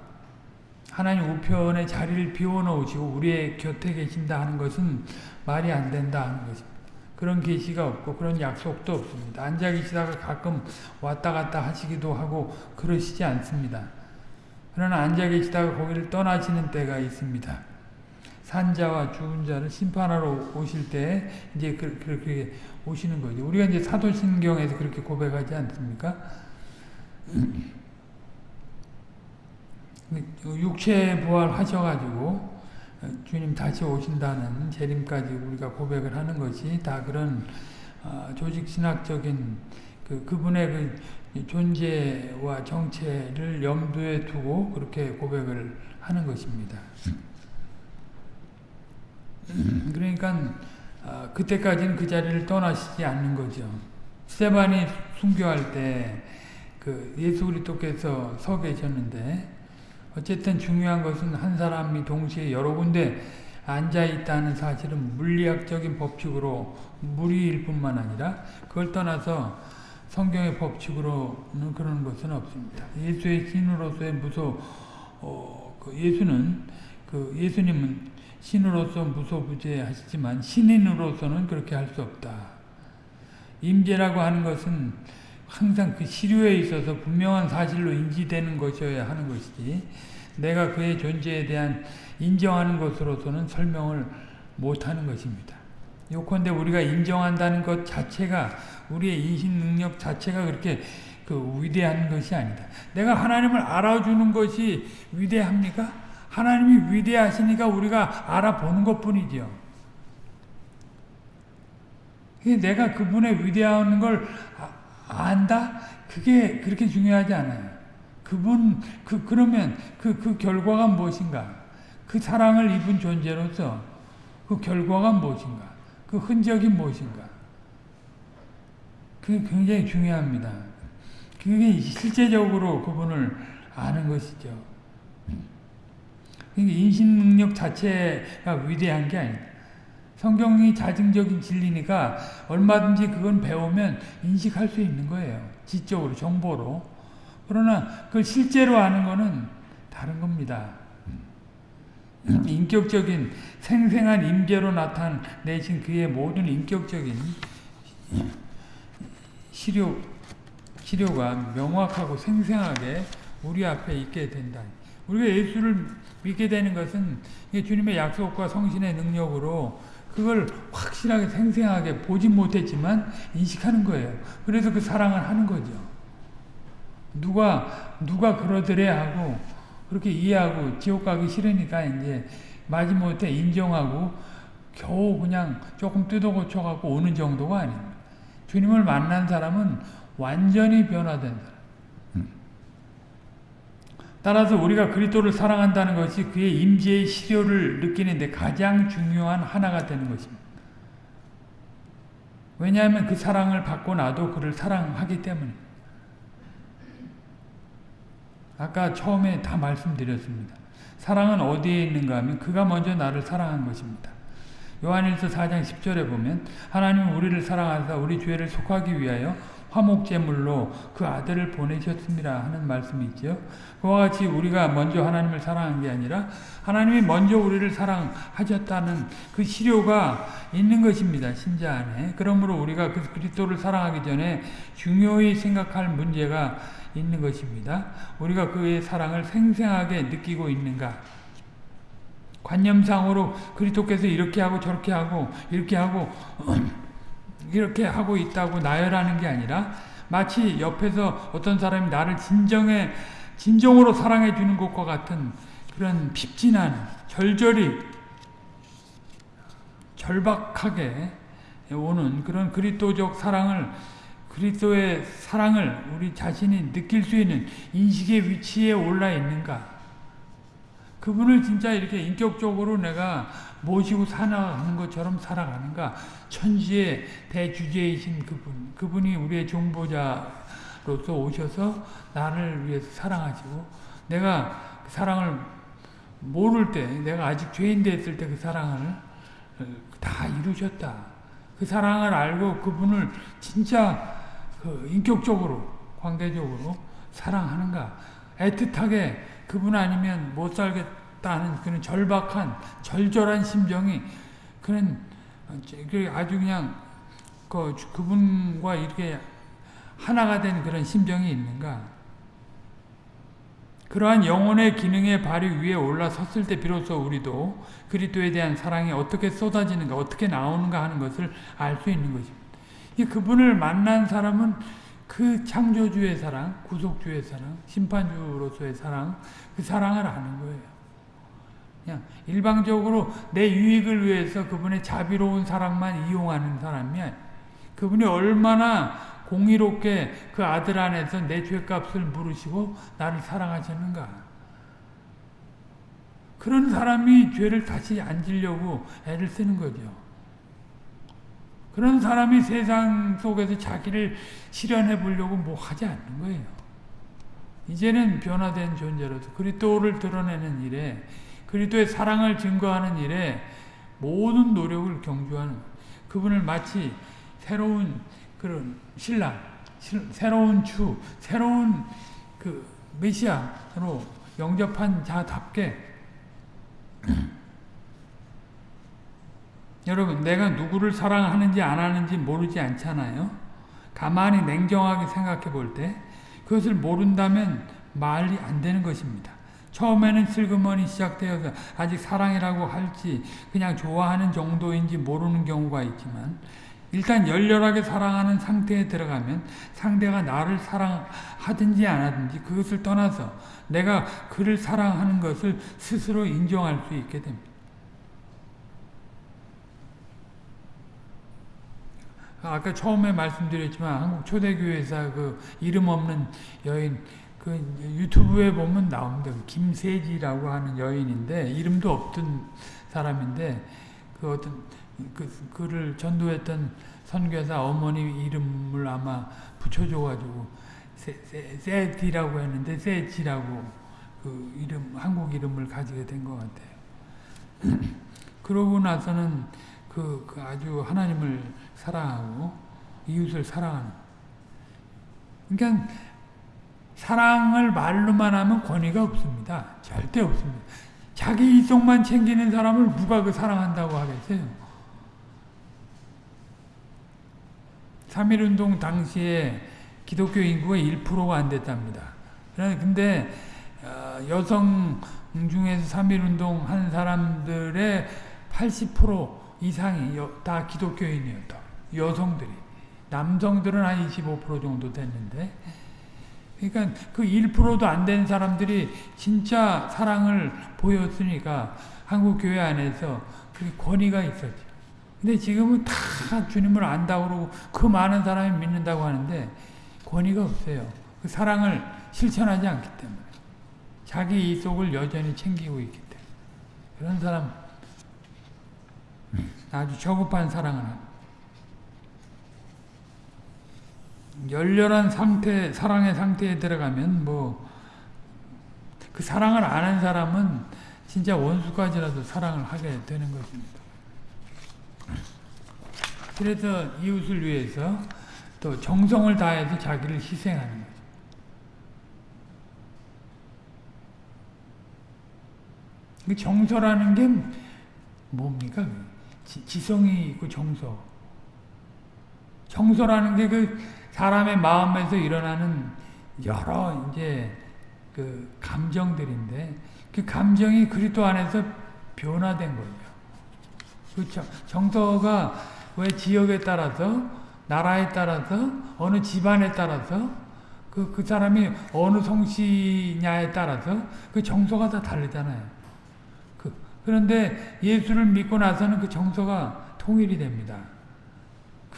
하나님 우편의 자리를 비워놓으시고 우리의 곁에 계신다 하는 것은 말이 안 된다 하는 것입니다. 그런 계시가 없고 그런 약속도 없습니다. 앉아 계시다가 가끔 왔다 갔다 하시기도 하고 그러시지 않습니다. 그러나 앉아 계시다가 거기를 떠나시는 때가 있습니다. 산자와 죽은 자를 심판하러 오실 때 이제 그, 그렇게 오시는 거죠. 우리가 이제 사도신경에서 그렇게 고백하지 않습니까? 육체 부활하셔가지고 주님 다시 오신다는 재림까지 우리가 고백을 하는 것이 다 그런 어, 조직 신학적인 그 그분의 그 존재와 정체를 염두에 두고 그렇게 고백을 하는 것입니다. 그러니까 어, 그때까지는 그 자리를 떠나시지 않는 거죠. 스테반이 순교할 때 그 예수 그리스도께서 서 계셨는데 어쨌든 중요한 것은 한 사람이 동시에 여러 군데 앉아 있다는 사실은 물리학적인 법칙으로 무리일 뿐만 아니라 그걸 떠나서 성경의 법칙으로는 그런 것은 없습니다. 예수의 신으로서의 무소 어, 그 예수는 그 예수님은 신으로서 무소부재하시지만 신인으로서는 그렇게 할 수 없다. 임재라고 하는 것은 항상 그 시류에 있어서 분명한 사실로 인지되는 것이어야 하는 것이지 내가 그의 존재에 대한 인정하는 것으로서는 설명을 못하는 것입니다. 요컨대 우리가 인정한다는 것 자체가 우리의 인식 능력 자체가 그렇게 그 위대한 것이 아니다. 내가 하나님을 알아주는 것이 위대합니까? 하나님이 위대하시니까 우리가 알아보는 것뿐이죠. 내가 그분의 위대한 걸 안다? 그게 그렇게 중요하지 않아요. 그분 그 그러면 그 그 결과가 무엇인가? 그 사랑을 입은 존재로서 그 결과가 무엇인가? 그 흔적이 무엇인가? 그게 굉장히 중요합니다. 그게 실제적으로 그분을 아는 것이죠. 그러니까 인식 능력 자체가 위대한 게 아니다. 성경이 자증적인 진리니까 얼마든지 그건 배우면 인식할 수 있는 거예요. 지적으로, 정보로. 그러나 그걸 실제로 아는 거는 다른 겁니다. 인격적인 생생한 임재로 나타내신 그의 모든 인격적인 시료, 시료가 명확하고 생생하게 우리 앞에 있게 된다. 우리가 예수를 믿게 되는 것은 주님의 약속과 성신의 능력으로 그걸 확실하게 생생하게 보지 못했지만 인식하는 거예요. 그래서 그 사랑을 하는 거죠. 누가 누가 그러더래 하고 그렇게 이해하고 지옥 가기 싫으니까 이제 마지못해 인정하고 겨우 그냥 조금 뜯어 고쳐 갖고 오는 정도가 아닙니다. 주님을 만난 사람은 완전히 변화된 사람. 따라서 우리가 그리스도를 사랑한다는 것이 그의 임재의 실효를 느끼는데 가장 중요한 하나가 되는 것입니다. 왜냐하면 그 사랑을 받고 나도 그를 사랑하기 때문에 아까 처음에 다 말씀드렸습니다. 사랑은 어디에 있는가 하면 그가 먼저 나를 사랑한 것입니다. 요한일서 4장 10절에 보면 하나님은 우리를 사랑하사 우리 죄를 속하기 위하여 화목 제물로 그 아들을 보내셨습니다 하는 말씀이 있죠. 그와 같이 우리가 먼저 하나님을 사랑한 게 아니라 하나님이 먼저 우리를 사랑하셨다는 그 시료가 있는 것입니다. 신자 안에. 그러므로 우리가 그 그리스도를 사랑하기 전에 중요히 생각할 문제가 있는 것입니다. 우리가 그의 사랑을 생생하게 느끼고 있는가? 관념상으로 그리스도께서 이렇게 하고 저렇게 하고 이렇게 하고 이렇게 하고 있다고 나열하는 게 아니라 마치 옆에서 어떤 사람이 나를 진정해 진정으로 사랑해 주는 것과 같은 그런 핍진한 절절히 절박하게 오는 그런 그리스도적 사랑을 그리스도의 사랑을 우리 자신이 느낄 수 있는 인식의 위치에 올라 있는가? 그분을 진짜 이렇게 인격적으로 내가 모시고 살아가는 것처럼 살아가는가? 천지의 대주제이신 그분, 그분이 우리의 종보자로서 오셔서 나를 위해서 사랑하시고 내가 그 사랑을 모를 때, 내가 아직 죄인 됐을 때 그 사랑을 다 이루셨다. 그 사랑을 알고 그분을 진짜 그 인격적으로, 관계적으로 사랑하는가? 애틋하게 그분 아니면 못 살겠다 는 그런 절박한, 절절한 심정이 그런 아주 그냥 그 그분과 이렇게 하나가 된 그런 심정이 있는가? 그러한 영혼의 기능의 발휘 위에 올라섰을 때 비로소 우리도 그리스도에 대한 사랑이 어떻게 쏟아지는가, 어떻게 나오는가 하는 것을 알 수 있는 것입니다. 이 그분을 만난 사람은 그 창조주의 사랑, 구속주의 사랑, 심판주로서의 사랑, 그 사랑을 아는 거예요. 그냥 일방적으로 내 유익을 위해서 그분의 자비로운 사랑만 이용하는 사람이 그분이 얼마나 공의롭게 그 아들 안에서 내 죄값을 물으시고 나를 사랑하셨는가. 그런 사람이 죄를 다시 안 지려고 애를 쓰는 거죠. 그런 사람이 세상 속에서 자기를 실현해 보려고 뭐 하지 않는 거예요. 이제는 변화된 존재로서 그리스도를 드러내는 일에 그리스도의 사랑을 증거하는 일에 모든 노력을 경주하는 그분을 마치 새로운 그런 신랑, 새로운 주, 새로운 그 메시아로 영접한 자답게 여러분 내가 누구를 사랑하는지 안 하는지 모르지 않잖아요. 가만히 냉정하게 생각해 볼 때 그것을 모른다면 말이 안 되는 것입니다. 처음에는 슬그머니 시작되어서 아직 사랑이라고 할지 그냥 좋아하는 정도인지 모르는 경우가 있지만 일단 열렬하게 사랑하는 상태에 들어가면 상대가 나를 사랑하든지 안 하든지 그것을 떠나서 내가 그를 사랑하는 것을 스스로 인정할 수 있게 됩니다. 아까 처음에 말씀드렸지만 한국 초대교회사 그 이름 없는 여인 그 유튜브에 보면 나옵니다. 그 김세지라고 하는 여인인데 이름도 없던 사람인데 그 어떤 그 그를 전도했던 선교사 어머니 이름을 아마 붙여줘가지고 세세디라고 했는데 세지라고 그 이름 한국 이름을 가지게 된 것 같아요. 그러고 나서는 그, 그 아주 하나님을 사랑하고 이웃을 사랑하는. 그러니까 사랑을 말로만 하면 권위가 없습니다. 절대 없습니다. 자기 이속만 챙기는 사람을 누가 그 사랑한다고 하겠어요? 3.1운동 당시에 기독교 인구가 1%가 안 됐답니다. 근데 어, 여성 중에서 3.1운동 한 사람들의 80% 이상이 다 기독교인이었다. 여성들이. 남성들은 한 25% 정도 됐는데 그러니까 그 1%도 안 된 사람들이 진짜 사랑을 보였으니까 한국 교회 안에서 그 권위가 있었죠. 근데 지금은 다 주님을 안다고 그러고 그 많은 사람이 믿는다고 하는데 권위가 없어요. 그 사랑을 실천하지 않기 때문에. 자기 이 속을 여전히 챙기고 있기 때문에. 그런 사람 아주 저급한 사랑을 합니다. 열렬한 상태, 사랑의 상태에 들어가면 뭐 그 사랑을 아는 사람은 진짜 원수까지라도 사랑을 하게 되는 것입니다. 그래서 이웃을 위해서 또 정성을 다해서 자기를 희생하는 거죠. 그 정서라는 게 뭡니까? 지, 성이 있고 정서. 정서라는 게 그 사람의 마음에서 일어나는 여러 이제 그 감정들인데 그 감정이 그리스도 안에서 변화된 거죠. 그렇죠. 정서가 왜 지역에 따라서 나라에 따라서 어느 집안에 따라서 그, 그 사람이 어느 성씨냐에 따라서 그 정서가 다 다르잖아요. 그, 그런데 예수를 믿고 나서는 그 정서가 통일이 됩니다.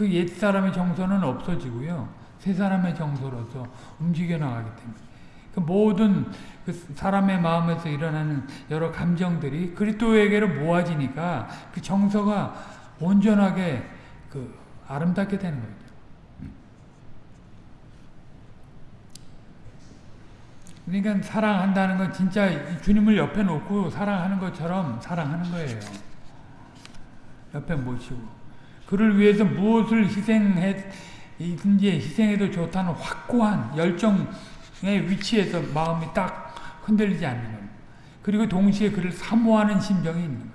그 옛사람의 정서는 없어지고요. 새 사람의 정서로서 움직여 나가기 때문에. 그 모든 그 사람의 마음에서 일어나는 여러 감정들이 그리스도에게로 모아지니까 그 정서가 온전하게 그 아름답게 되는 거죠. 그러니까 사랑한다는 건 진짜 주님을 옆에 놓고 사랑하는 것처럼 사랑하는 거예요. 옆에 모시고. 그를 위해서 무엇을 희생해 이든지 희생해도 좋다는 확고한 열정의 위치에서 마음이 딱 흔들리지 않는 겁니다. 그리고 동시에 그를 사모하는 심정이 있는 거예요.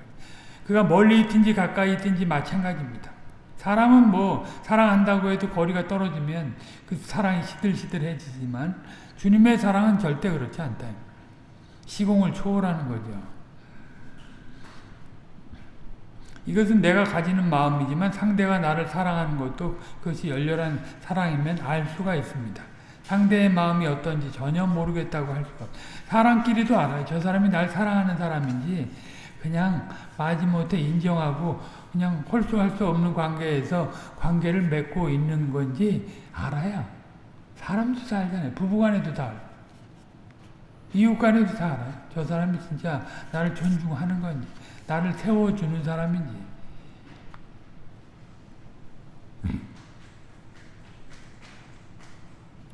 그가 멀리 있든지 가까이 있든지 마찬가지입니다. 사람은 뭐 사랑한다고 해도 거리가 떨어지면 그 사랑이 시들시들해지지만 주님의 사랑은 절대 그렇지 않다. 시공을 초월하는 거죠. 이것은 내가 가지는 마음이지만 상대가 나를 사랑하는 것도 그것이 열렬한 사랑이면 알 수가 있습니다. 상대의 마음이 어떤지 전혀 모르겠다고 할 수가 없어요. 사람끼리도 알아요. 저 사람이 날 사랑하는 사람인지 그냥 마지못해 인정하고 그냥 홀수할 수 없는 관계에서 관계를 맺고 있는 건지 알아요. 사람도 다 알잖아요. 부부간에도 다 알아요. 이웃간에도 다 알아요. 저 사람이 진짜 나를 존중하는 건지 나를 세워주는 사람인지.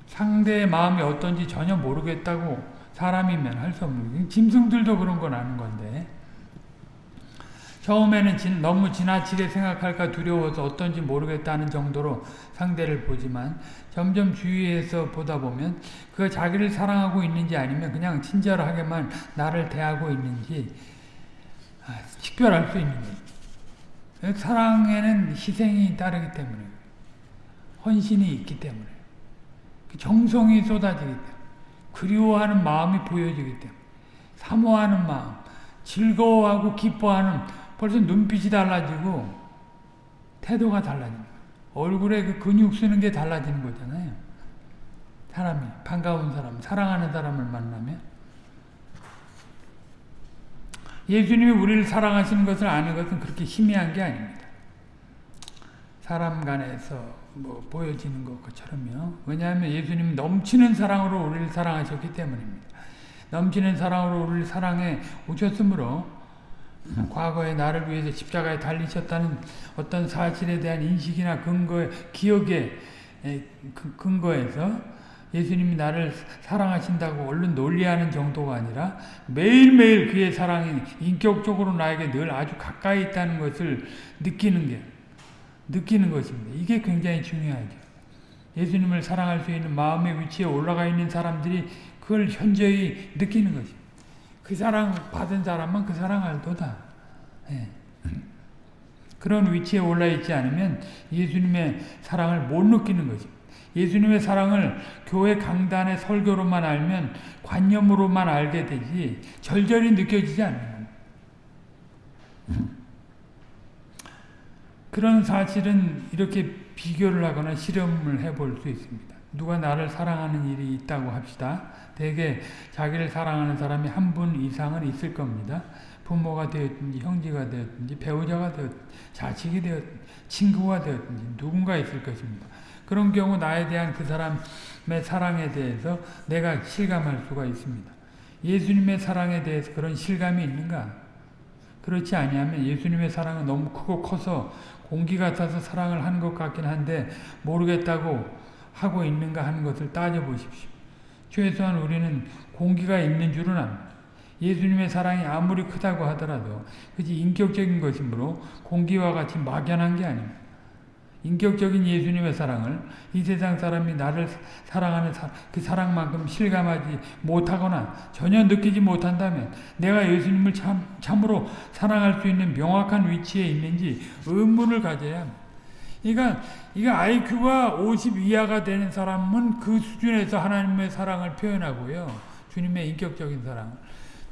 상대의 마음이 어떤지 전혀 모르겠다고 사람이면 할 수 없는 짐승들도 그런 건 아는 건데. 처음에는 진, 너무 지나치게 생각할까 두려워서 어떤지 모르겠다는 정도로 상대를 보지만 점점 주위에서 보다 보면 그가 자기를 사랑하고 있는지 아니면 그냥 친절하게만 나를 대하고 있는지 아, 식별할 수 있는 거예요. 사랑에는 희생이 따르기 때문에 헌신이 있기 때문에 그 정성이 쏟아지기 때문에 그리워하는 마음이 보여지기 때문에 사모하는 마음, 즐거워하고 기뻐하는 벌써 눈빛이 달라지고 태도가 달라지는 거예요. 얼굴에 그 근육 쓰는 게 달라지는 거잖아요. 사람이 반가운 사람, 사랑하는 사람을 만나면 예수님이 우리를 사랑하시는 것을 아는 것은 그렇게 희미한 게 아닙니다. 사람 간에서 뭐 보여지는 것처럼요. 왜냐하면 예수님은 넘치는 사랑으로 우리를 사랑하셨기 때문입니다. 넘치는 사랑으로 우리를 사랑해 오셨으므로 과거에 나를 위해서 십자가에 달리셨다는 어떤 사실에 대한 인식이나 근거, 기억에 그 근거에서 예수님이 나를 사랑하신다고 얼른 논리하는 정도가 아니라 매일매일 그의 사랑이 인격적으로 나에게 늘 아주 가까이 있다는 것을 느끼는 게 느끼는 것입니다. 이게 굉장히 중요하죠. 예수님을 사랑할 수 있는 마음의 위치에 올라가 있는 사람들이 그걸 현저히 느끼는 것입니다. 그 사랑 받은 사람만 그 사랑 알도다. 예. 그런 위치에 올라 있지 않으면 예수님의 사랑을 못 느끼는 것입니다. 예수님의 사랑을 교회 강단의 설교로만 알면 관념으로만 알게 되지 절절히 느껴지지 않는. 그런 사실은 이렇게 비교를 하거나 실험을 해볼 수 있습니다. 누가 나를 사랑하는 일이 있다고 합시다. 대개 자기를 사랑하는 사람이 한 분 이상은 있을 겁니다. 부모가 되었든지 형제가 되었든지 배우자가 되었든지 자식이 되었든지 친구가 되었든지 누군가 있을 것입니다. 그런 경우 나에 대한 그 사람의 사랑에 대해서 내가 실감할 수가 있습니다. 예수님의 사랑에 대해서 그런 실감이 있는가? 그렇지 아니하면 예수님의 사랑은 너무 크고 커서 공기 같아서 사랑을 하는 것 같긴 한데 모르겠다고 하고 있는가 하는 것을 따져보십시오. 최소한 우리는 공기가 있는 줄은 압니다. 예수님의 사랑이 아무리 크다고 하더라도 그지 인격적인 것이므로 공기와 같이 막연한 게 아닙니다. 인격적인 예수님의 사랑을 이 세상 사람이 나를 사랑하는 사, 그 사랑만큼 실감하지 못하거나 전혀 느끼지 못한다면 내가 예수님을 참, 참으로 사랑할 수 있는 명확한 위치에 있는지 의문을 가져야 합니다. 그러니까 IQ가 50 이하가 되는 사람은 그 수준에서 하나님의 사랑을 표현하고요. 주님의 인격적인 사랑을.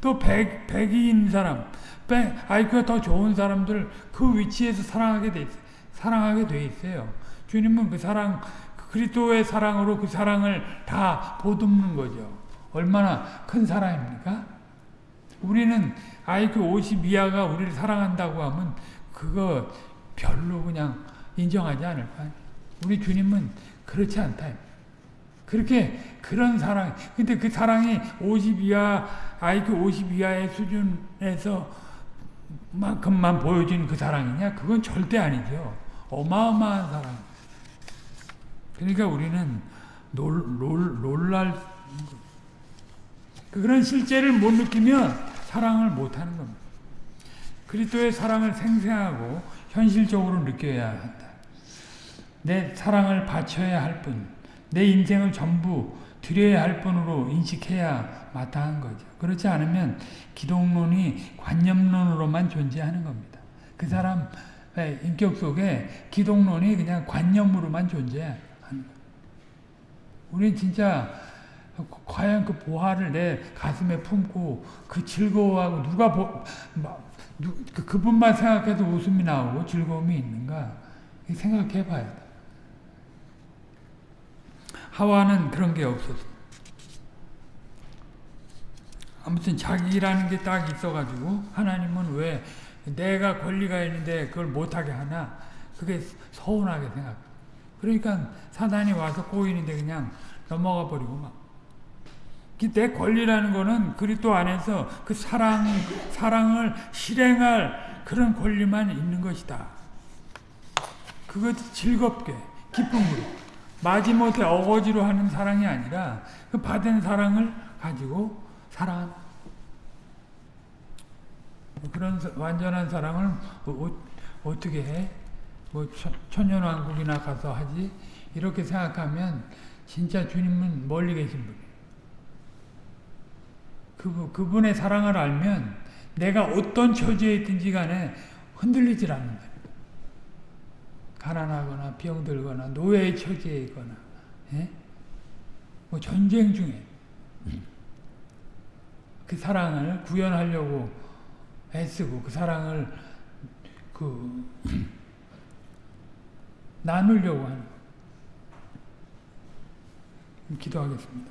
또 100, 100인 사람, IQ가 더 좋은 사람들 그 위치에서 사랑하게 돼 있어요. 사랑하게 돼 있어요. 주님은 그 사랑, 그리스도의 사랑으로 그 사랑을 다 보듬는 거죠. 얼마나 큰 사랑입니까? 우리는 IQ 50 이하가 우리를 사랑한다고 하면 그거 별로 그냥 인정하지 않을 거아요 우리 주님은 그렇지 않다. 그렇게 그런 사랑, 근데 그 사랑이 50 이하, IQ 50 이하의 수준에서 만큼만 보여주는 그 사랑이냐? 그건 절대 아니죠. 어마어마한 사랑. 그러니까 우리는 놀, 놀, 놀랄, 그런 실제를 못 느끼면 사랑을 못 하는 겁니다. 그리스도의 사랑을 생생하고 현실적으로 느껴야 한다. 내 사랑을 바쳐야 할 뿐, 내 인생을 전부 드려야 할 뿐으로 인식해야 마땅한 거죠. 그렇지 않으면 기독론이 관념론으로만 존재하는 겁니다. 그 사람 인격 속에 기독론이 그냥 관념으로만 존재하는 거예요. 우리 진짜 과연 그 보화를 내 가슴에 품고 그 즐거워하고 누가 보, 누, 그, 그분만 생각해도 웃음이 나오고 즐거움이 있는가 생각해 봐야 돼. 하와는 그런 게 없었어. 아무튼 자기라는 게 딱 있어가지고 하나님은 왜 내가 권리가 있는데 그걸 못하게 하나 그게 서운하게 생각. 그러니까 사단이 와서 꼬이는데 그냥 넘어가 버리고 막. 내 권리라는 거는 그리스도 안에서 그 사랑 사랑을 실행할 그런 권리만 있는 것이다. 그것 즐겁게 기쁨으로 마지못해 어거지로 하는 사랑이 아니라 그 받은 사랑을 가지고 사랑 그런 완전한 사랑을 어, 떻게 해? 뭐 천년왕국이나 가서 하지? 이렇게 생각하면 진짜 주님은 멀리 계신 분이에요. 그, 그분의 사랑을 알면 내가 어떤 처지에 있든지 간에 흔들리질 않는다. 가난하거나 병들거나 노예의 처지에 있거나 예? 뭐 전쟁 중에 그 사랑을 구현하려고 애쓰고 그 사랑을 그 나누려고 하는 기도하겠습니다.